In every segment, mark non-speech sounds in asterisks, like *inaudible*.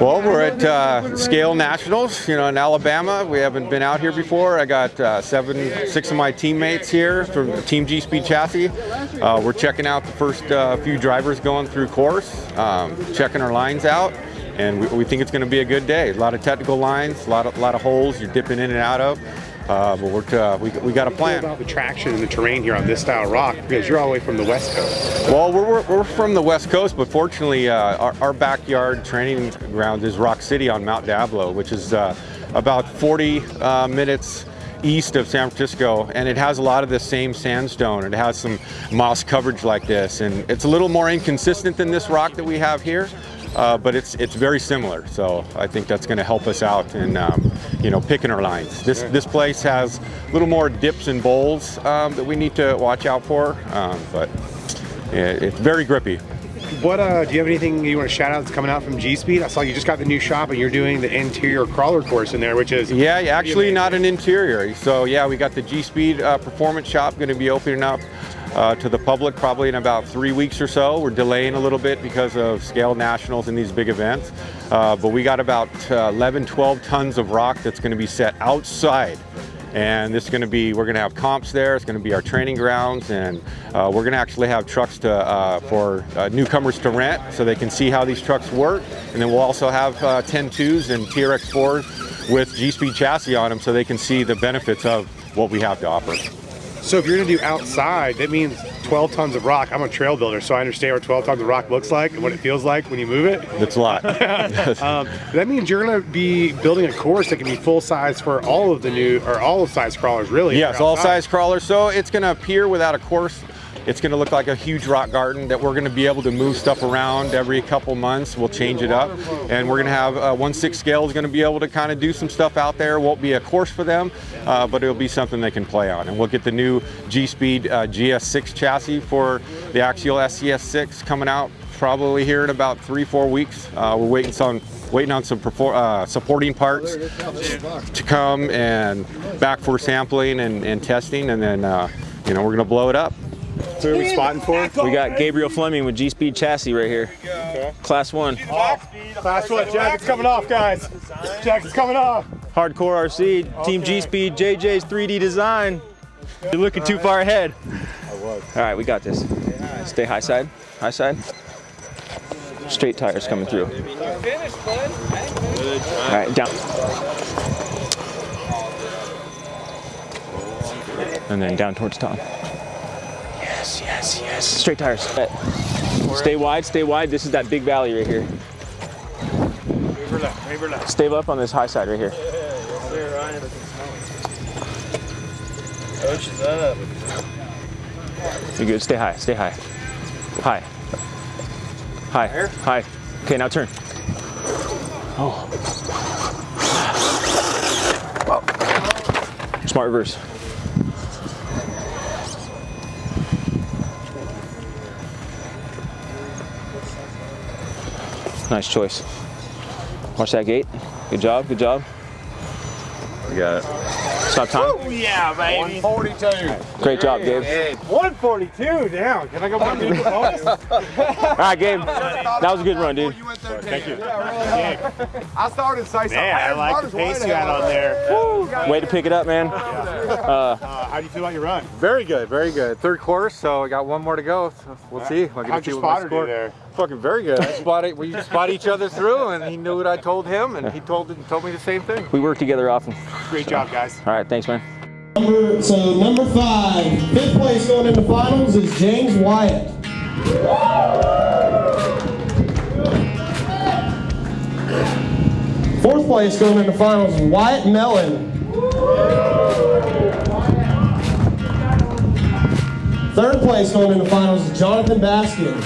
Well, we're at uh, Scale Nationals, you know, in Alabama. We haven't been out here before. I got uh, seven, six of my teammates here from Team G Speed Chassis. Uh, we're checking out the first uh, few drivers going through course, um, checking our lines out, and we, we think it's going to be a good day. A lot of technical lines, a lot of, lot of holes you're dipping in and out of. Uh, but we're, uh, we, we got a plan. about the traction and the terrain here on this style rock because you're all the way from the west coast. Well, we're, we're, we're from the west coast, but fortunately uh, our, our, backyard training ground is Rock City on Mount Diablo, which is uh, about 40 uh, minutes east of San Francisco and it has a lot of the same sandstone. It has some moss coverage like this and it's a little more inconsistent than this rock that we have here uh, but it's it's very similar. So I think that's going to help us out in um, you know picking our lines. This this place has a little more dips and bowls um, that we need to watch out for, um, but it, it's very grippy. What uh, do you have anything you want to shout out that's coming out from G Speed? I saw you just got the new shop and you're doing the interior crawler course in there, which is yeah, actually not an interior. So yeah, we got the G Speed uh, performance shop going to be opening up uh, to the public probably in about three weeks or so. We're delaying a little bit because of scale nationals and these big events. Uh, but we got about uh, 11, 12 tons of rock that's going to be set outside and this is going to be we're going to have comps there it's going to be our training grounds and uh, we're going to actually have trucks to uh, for uh, newcomers to rent so they can see how these trucks work and then we'll also have uh, 10.2s and TRX 4s with G-Speed chassis on them so they can see the benefits of what we have to offer. So if you're gonna do outside, that means 12 tons of rock. I'm a trail builder, so I understand what 12 tons of rock looks like and what it feels like when you move it. That's a lot. *laughs* um, that means you're gonna be building a course that can be full size for all of the new, or all of size crawlers really. Yes, all size crawlers. So it's gonna appear without a course it's going to look like a huge rock garden that we're going to be able to move stuff around every couple months. We'll change it up. And we're going to have uh, 1-6 scale is going to be able to kind of do some stuff out there. Won't be a course for them, uh, but it'll be something they can play on. And we'll get the new G-Speed uh, GS6 chassis for the Axial SCX6 coming out probably here in about three, four weeks. Uh, we're waiting some waiting on some uh, supporting parts to come and back for sampling and, and testing and then uh, you know we're gonna blow it up. So who are we spotting for? We got Gabriel Fleming with G-Speed chassis right here. Okay. Class one. Oh, class one. Jacket's coming off, guys. Jacket's coming off. Hardcore RC, okay. Team G-Speed, JJ's 3D design. You're looking too far ahead. I was. All right, we got this. Stay high side, high side. Straight tires coming through. All right, down. And then down towards top. Yes, yes, yes. Straight tires. Stay wide, stay wide. This is that big valley right here. left, left. Stay up on this high side right here. Coach is up. You're good. Stay high, stay high. High. High. High. Okay, now turn. Oh. Smart reverse. Nice choice. Watch that gate. Good job, good job. We got it. Stop time? Oh, yeah, baby. 142. Great job, Gabe. Hey, 142 down. Can I go back to the *laughs* bonus? All right, Gabe. That was a good run, dude. Thank you. *laughs* I started to say something. Man, I like the pace you had on there. Way to pick it up, man. Uh, uh, *laughs* how do you feel about your run? Very good, very good. Third course, so I got one more to go. So we'll see. I'll How'd your spotter do there? Fucking very good. I spotted, we spot each other through, and he knew what I told him, and he told told me the same thing. We work together often. Great so. job, guys. All right, thanks, man. Number, so number five, fifth place going into finals is James Wyatt. Fourth place going into finals Wyatt Mellon. Third place going into finals is Jonathan Baskins.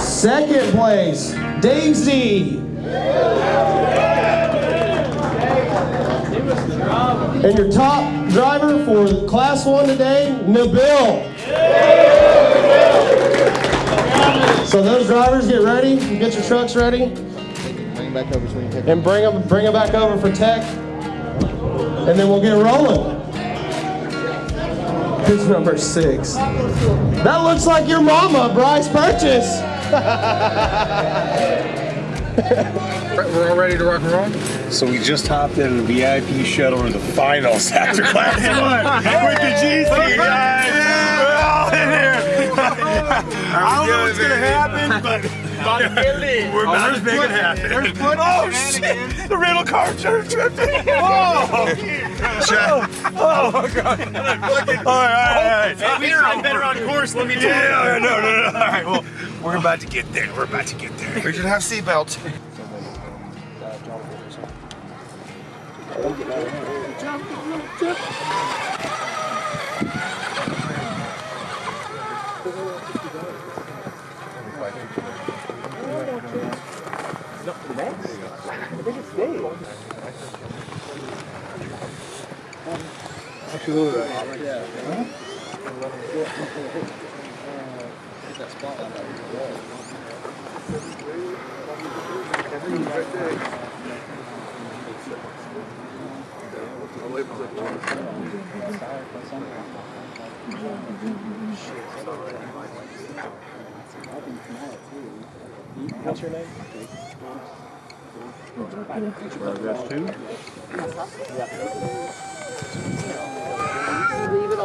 Second place, Dave Z. And your top driver for class one today, Nabil. So those drivers get ready, you get your trucks ready. Bring back over so And bring them, bring them back over for tech. And then we'll get rolling. Here's number six. That looks like your mama, Bryce Purchase. *laughs* We're all ready to rock and roll? So we just hopped in the VIP shuttle to the finals after *laughs* class one with the G speed guys. We're all in here. *laughs* I don't know what's gonna happen, but *laughs* we're about to make it happen. oh shit! The rental car turned tripping. *laughs* Oh! Check. Oh my god! All right, all right, all right. I'm better on course. Let me tell you. No, no, no, no. All right, well, we're about to get there. We're about to get there. We should have seatbelts. Şurada da. What's your name? Paragraph 2? Yeah.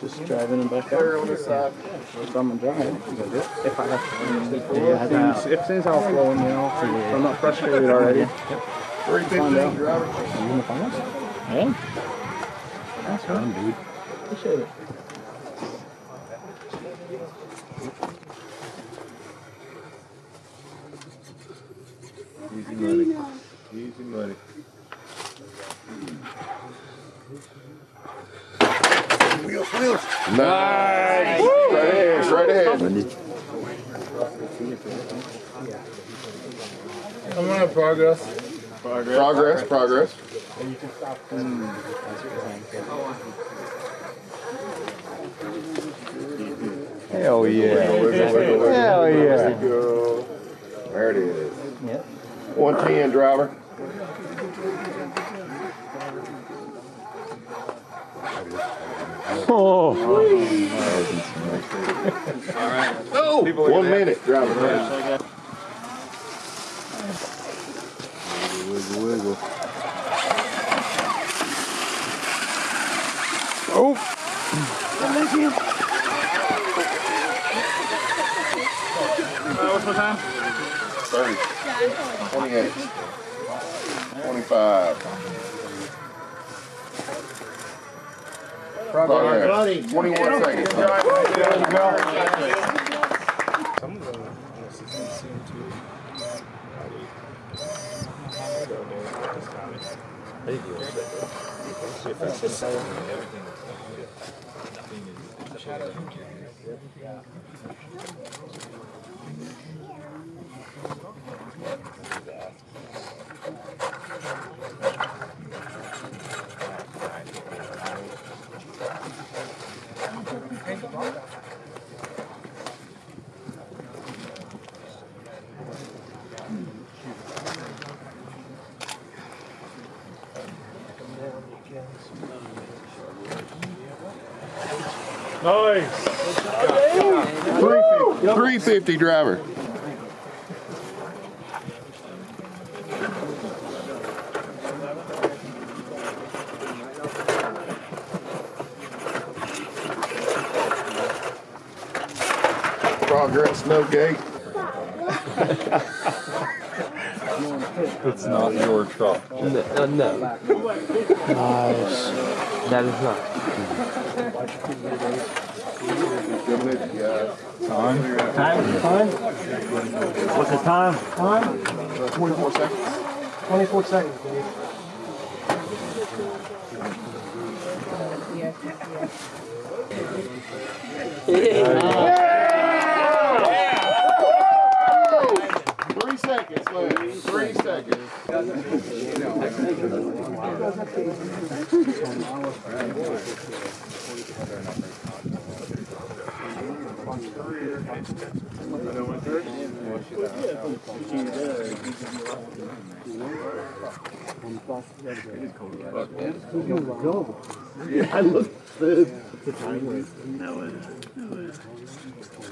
Just driving them back there on the side. If I'm driving, if I have to. Yeah, things, if things all flowing, you know, I'm not frustrated already. Yep. Three fifty, driver. Yeah. That's fun, dude. Appreciate it. Easy money. Easy money. Wheels, wheels. Nice. nice. Woo. Right ahead, right ahead. I'm on progress. Progress, progress. progress. And you can stop. Mm. Hell yeah. Hell yeah. There it is. Yep. 110, driver. Oh. All right. Oh, one minute, driver. Yeah. Wiggle, wiggle, Oh. Uh, what's my time? Thirty. Twenty-eight. Twenty-five. Progress. Twenty-one seconds. Three fifty, driver. Progress, no gate. It's not your truck. No, no. That is not. Guys. Time? Time? What's the time? Time? Twenty-four seconds. 24 seconds, Dave. Three seconds left. Three seconds. I looked the, time was. No.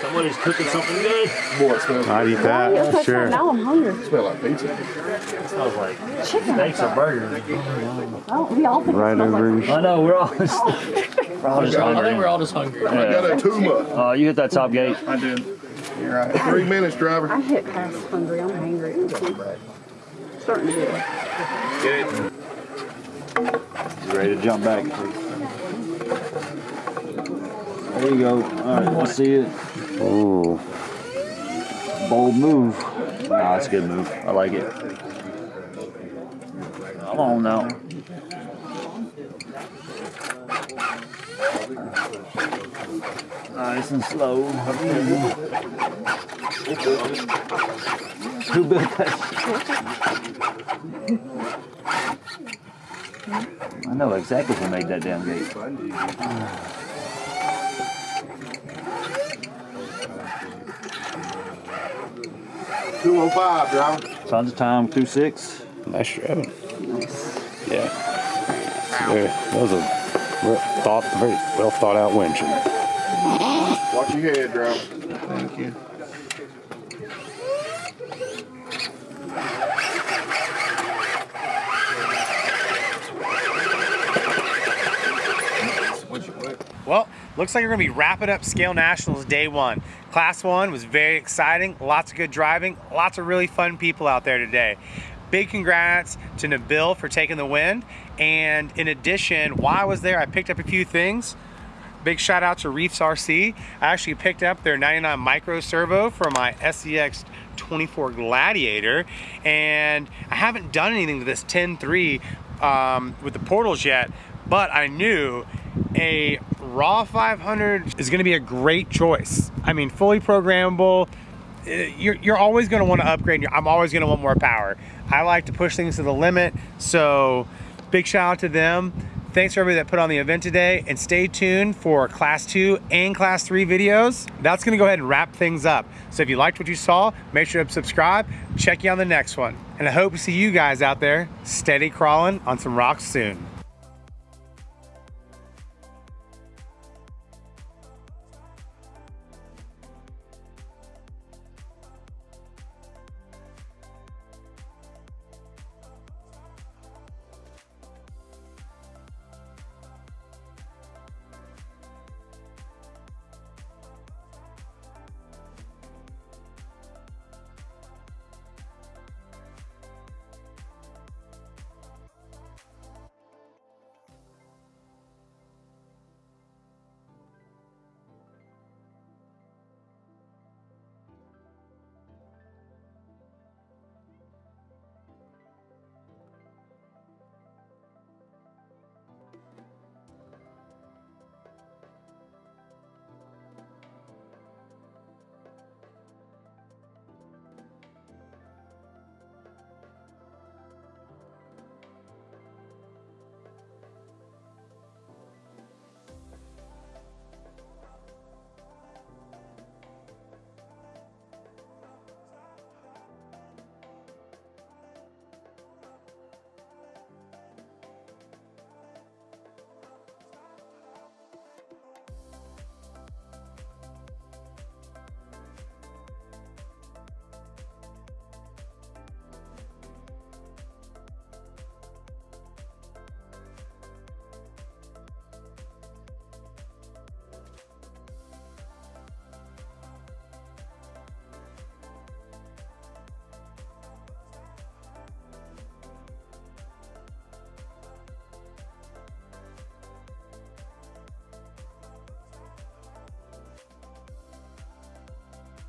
Somebody's cooking something good. Boy, it smells, I'd eat that. Sure. Now I'm hungry. smell like pizza. Smells like Chicken. steaks or burgers. Oh, we all think it Right smells like. I know, we're all just, we're all just hungry. We're all just hungry. I got a tuma. Uh, you hit that top gate. I did. You're right. Three minutes, driver. I hit past hungry. I'm hungry. Starting to get it. You ready to jump back? There you go. All right, let's see it. Ooh. Bold move. Nah, it's a good move. I like it. Come on now. Nice and slow. Who built that? I know exactly who made that damn gate. Two oh five, driver. Tons of time, two six. Nice driving. Yeah. Very, that was a well thought, very well thought out winching. Watch your head, driver. Thank you. Well, looks like we're going to be wrapping up Scale Nationals day one. Class one was very exciting, lots of good driving, lots of really fun people out there today. Big congrats to Nabil for taking the win. And in addition, while I was there, I picked up a few things. Big shout out to Reefs RC. I actually picked up their 99 micro servo for my SCX 24 Gladiator. And I haven't done anything to this 10.3 um, with the portals yet, but I knew a raw 500 is going to be a great choice. I mean, fully programmable. uh, You're, you're always going to want to upgrade. I'm always going to want more power. I like to push things to the limit. So big shout out to them. Thanks for everybody that put on the event today and stay tuned for class two and class three videos. That's gonna go ahead and wrap things up. So if you liked what you saw, make sure to subscribe, check you on the next one. And I hope to see you guys out there steady crawling on some rocks soon.